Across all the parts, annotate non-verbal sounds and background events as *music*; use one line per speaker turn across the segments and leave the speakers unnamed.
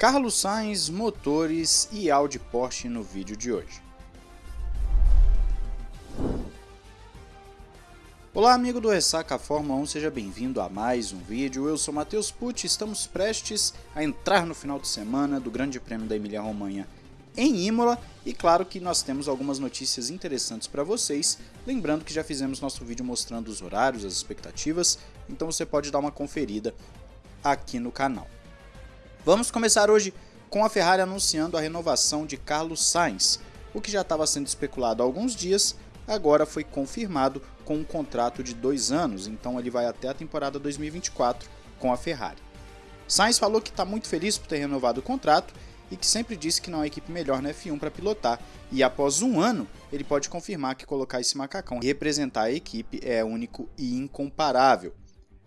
Carlos Sainz, motores e Audi Porsche no vídeo de hoje. Olá amigo do Ressaca Fórmula 1, seja bem-vindo a mais um vídeo. Eu sou Matheus Pucci, estamos prestes a entrar no final de semana do Grande Prêmio da Emília-Romanha em Imola e claro que nós temos algumas notícias interessantes para vocês, lembrando que já fizemos nosso vídeo mostrando os horários, as expectativas, então você pode dar uma conferida aqui no canal. Vamos começar hoje com a Ferrari anunciando a renovação de Carlos Sainz. O que já estava sendo especulado há alguns dias, agora foi confirmado com um contrato de dois anos, então ele vai até a temporada 2024 com a Ferrari. Sainz falou que está muito feliz por ter renovado o contrato e que sempre disse que não há equipe melhor na F1 para pilotar, e após um ano ele pode confirmar que colocar esse macacão e representar a equipe é único e incomparável.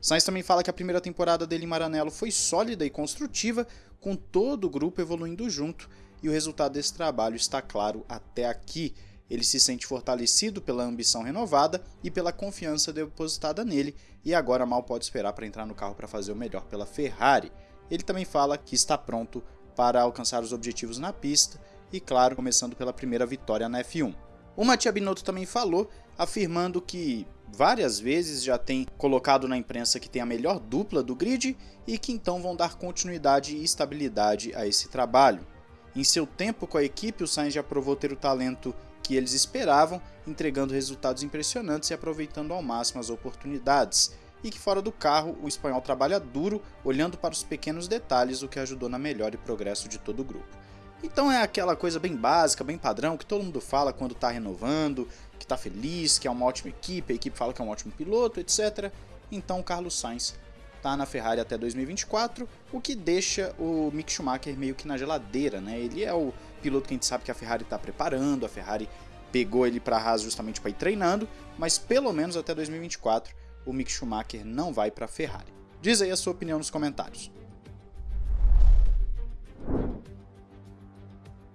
Sainz também fala que a primeira temporada dele em Maranello foi sólida e construtiva, com todo o grupo evoluindo junto, e o resultado desse trabalho está claro até aqui. Ele se sente fortalecido pela ambição renovada e pela confiança depositada nele, e agora mal pode esperar para entrar no carro para fazer o melhor pela Ferrari. Ele também fala que está pronto para alcançar os objetivos na pista, e claro, começando pela primeira vitória na F1. O Mattia Binotto também falou, afirmando que várias vezes já tem colocado na imprensa que tem a melhor dupla do grid e que então vão dar continuidade e estabilidade a esse trabalho. Em seu tempo com a equipe, o Sainz já provou ter o talento que eles esperavam, entregando resultados impressionantes e aproveitando ao máximo as oportunidades. E que fora do carro, o espanhol trabalha duro, olhando para os pequenos detalhes, o que ajudou na melhora e progresso de todo o grupo. Então é aquela coisa bem básica, bem padrão, que todo mundo fala quando está renovando, que está feliz, que é uma ótima equipe, a equipe fala que é um ótimo piloto, etc. Então o Carlos Sainz está na Ferrari até 2024, o que deixa o Mick Schumacher meio que na geladeira, né? Ele é o piloto que a gente sabe que a Ferrari está preparando, a Ferrari pegou ele para a Haas justamente para ir treinando, mas pelo menos até 2024 o Mick Schumacher não vai para a Ferrari. Diz aí a sua opinião nos comentários.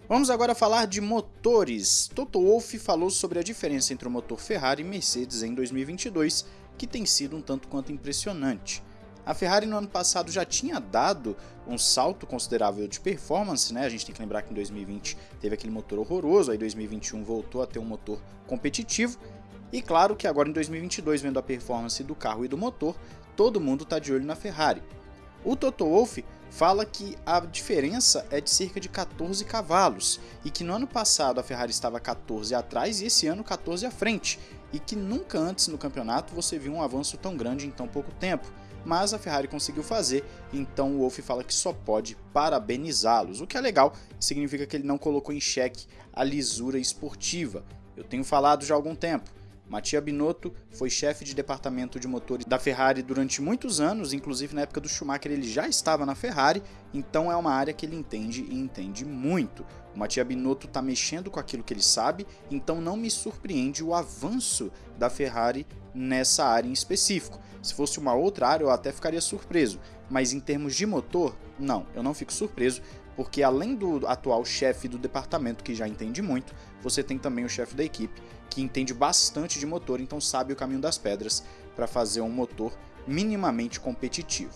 Vamos agora falar de motores. Toto Wolff falou sobre a diferença entre o motor Ferrari e Mercedes em 2022, que tem sido um tanto quanto impressionante. A Ferrari no ano passado já tinha dado um salto considerável de performance, né? A gente tem que lembrar que em 2020 teve aquele motor horroroso, aí 2021 voltou a ter um motor competitivo. E claro que agora em 2022, vendo a performance do carro e do motor, todo mundo está de olho na Ferrari. O Toto Wolff fala que a diferença é de cerca de 14 cavalos e que no ano passado a Ferrari estava 14 atrás e esse ano 14 à frente, e que nunca antes no campeonato você viu um avanço tão grande em tão pouco tempo. Mas a Ferrari conseguiu fazer, então o Wolff fala que só pode parabenizá-los, o que é legal, significa que ele não colocou em xeque a lisura esportiva. Eu tenho falado já há algum tempo, Mattia Binotto foi chefe de departamento de motores da Ferrari durante muitos anos, inclusive na época do Schumacher ele já estava na Ferrari, então é uma área que ele entende e entende muito. O Mattia Binotto está mexendo com aquilo que ele sabe, então não me surpreende o avanço da Ferrari nessa área em específico. Se fosse uma outra área eu até ficaria surpreso, mas em termos de motor, não, eu não fico surpreso, porque além do atual chefe do departamento que já entende muito, você tem também o chefe da equipe que entende bastante de motor, então sabe o caminho das pedras para fazer um motor minimamente competitivo.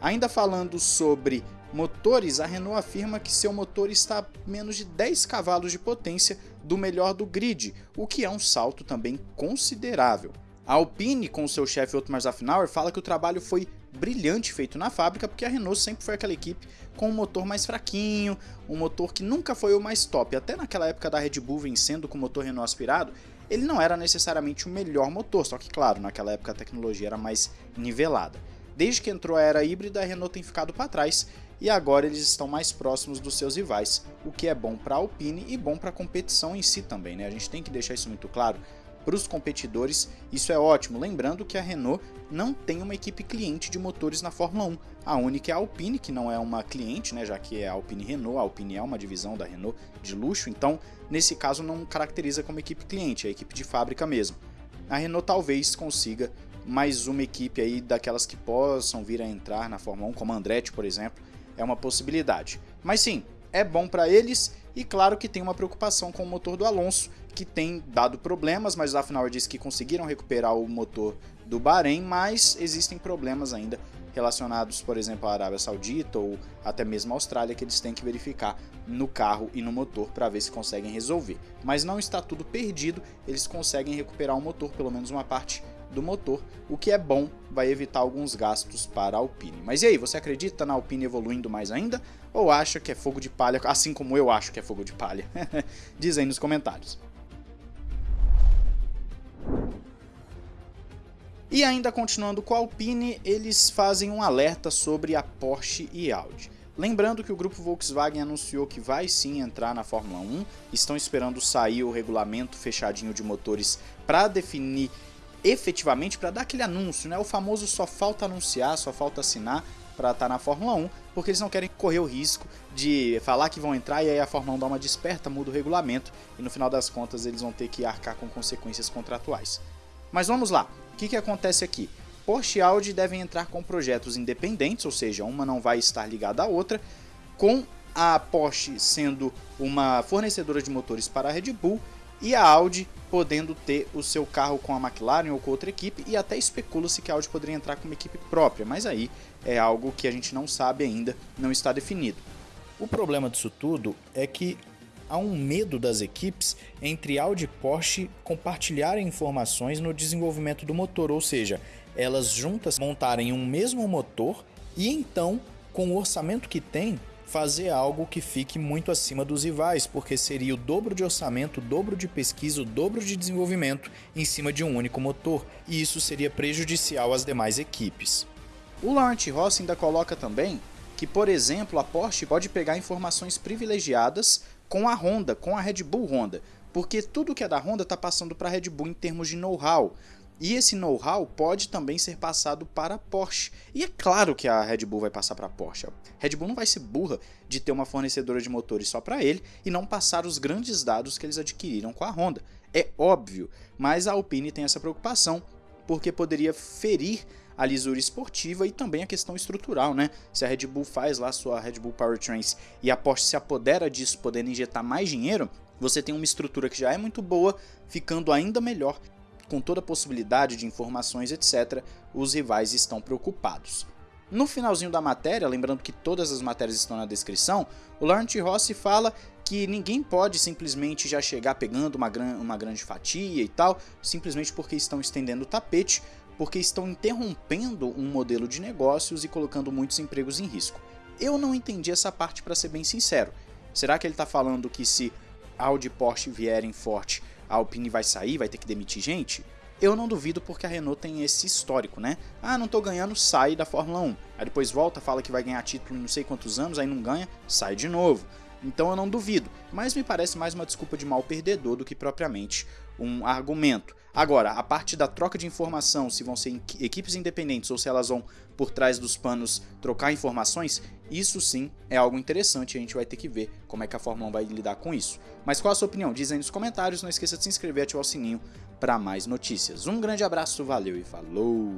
Ainda falando sobre motores, a Renault afirma que seu motor está a menos de 10 cavalos de potência do melhor do grid, o que é um salto também considerável. A Alpine, com seu chefe Otmar Zafnauer, fala que o trabalho foi brilhante feito na fábrica, porque a Renault sempre foi aquela equipe com um motor mais fraquinho, um motor que nunca foi o mais top. Até naquela época da Red Bull vencendo com o motor Renault aspirado, ele não era necessariamente o melhor motor, só que claro, naquela época a tecnologia era mais nivelada. Desde que entrou a era híbrida, a Renault tem ficado para trás e agora eles estão mais próximos dos seus rivais, o que é bom para a Alpine e bom para a competição em si também, né? A gente tem que deixar isso muito claro para os competidores, isso é ótimo. Lembrando que a Renault não tem uma equipe cliente de motores na Fórmula 1. A única é a Alpine, que não é uma cliente, né, já que é a Alpine Renault. A Alpine é uma divisão da Renault de luxo, então nesse caso não caracteriza como equipe cliente, é equipe de fábrica mesmo. A Renault talvez consiga mais uma equipe aí daquelas que possam vir a entrar na Fórmula 1, como a Andretti, por exemplo, é uma possibilidade. Mas sim, é bom para eles e claro que tem uma preocupação com o motor do Alonso, que tem dado problemas, mas afinal disse que conseguiram recuperar o motor do Bahrein, mas existem problemas ainda relacionados, por exemplo, à Arábia Saudita ou até mesmo à Austrália, que eles têm que verificar no carro e no motor para ver se conseguem resolver. Mas não está tudo perdido, eles conseguem recuperar o motor, pelo menos uma parte do motor, o que é bom, vai evitar alguns gastos para a Alpine. Mas e aí, você acredita na Alpine evoluindo mais ainda? Ou acha que é fogo de palha, assim como eu acho que é fogo de palha? *laughs* Diz aí nos comentários. E ainda continuando com a Alpine, eles fazem um alerta sobre a Porsche e Audi. Lembrando que o grupo Volkswagen anunciou que vai sim entrar na Fórmula 1, estão esperando sair o regulamento fechadinho de motores para definir efetivamente, para dar aquele anúncio, né? O famoso só falta anunciar, só falta assinar para estar tá na Fórmula 1, porque eles não querem correr o risco de falar que vão entrar e aí a Fórmula 1 dá uma desperta, muda o regulamento e no final das contas eles vão ter que arcar com consequências contratuais. Mas vamos lá, o que, que acontece aqui? Porsche e Audi devem entrar com projetos independentes, ou seja, uma não vai estar ligada à outra, com a Porsche sendo uma fornecedora de motores para a Red Bull e a Audi podendo ter o seu carro com a McLaren ou com outra equipe e até especula-se que a Audi poderia entrar com uma equipe própria, mas aí é algo que a gente não sabe ainda, não está definido. O problema disso tudo é que há um medo das equipes entre Audi e Porsche compartilharem informações no desenvolvimento do motor, ou seja, elas juntas montarem um mesmo motor e então, com o orçamento que tem, fazer algo que fique muito acima dos rivais, porque seria o dobro de orçamento, o dobro de pesquisa, o dobro de desenvolvimento em cima de um único motor, e isso seria prejudicial às demais equipes. O Laurent Ross ainda coloca também que, por exemplo, a Porsche pode pegar informações privilegiadas com a Honda, com a Red Bull Honda, porque tudo que é da Honda está passando para a Red Bull em termos de know-how. E esse know-how pode também ser passado para a Porsche. E é claro que a Red Bull vai passar para a Porsche. A Red Bull não vai ser burra de ter uma fornecedora de motores só para ele e não passar os grandes dados que eles adquiriram com a Honda. É óbvio, mas a Alpine tem essa preocupação porque poderia ferir a lisura esportiva e também a questão estrutural, né? Se a Red Bull faz lá sua Red Bull Powertrains e a Porsche se apodera disso, podendo injetar mais dinheiro, você tem uma estrutura que já é muito boa, ficando ainda melhor, com toda a possibilidade de informações, etc. Os rivais estão preocupados. No finalzinho da matéria, lembrando que todas as matérias estão na descrição, o Laurent Rossi fala que ninguém pode simplesmente já chegar pegando uma, gran uma grande fatia e tal, simplesmente porque estão estendendo o tapete, porque estão interrompendo um modelo de negócios e colocando muitos empregos em risco. Eu não entendi essa parte para ser bem sincero. Será que ele está falando que se Audi e Porsche vierem forte, a Alpine vai sair, vai ter que demitir gente? Eu não duvido porque a Renault tem esse histórico, né? Ah, não tô ganhando, sai da Fórmula 1. Aí depois volta, fala que vai ganhar título em não sei quantos anos, aí não ganha, sai de novo. Então eu não duvido, mas me parece mais uma desculpa de mal perdedor do que propriamente um argumento. Agora, a parte da troca de informação, se vão ser equipes independentes ou se elas vão por trás dos panos trocar informações, isso sim é algo interessante e a gente vai ter que ver como é que a Fórmula 1 vai lidar com isso. Mas qual a sua opinião? Diz aí nos comentários, não esqueça de se inscrever e ativar o sininho para mais notícias. Um grande abraço, valeu e falou!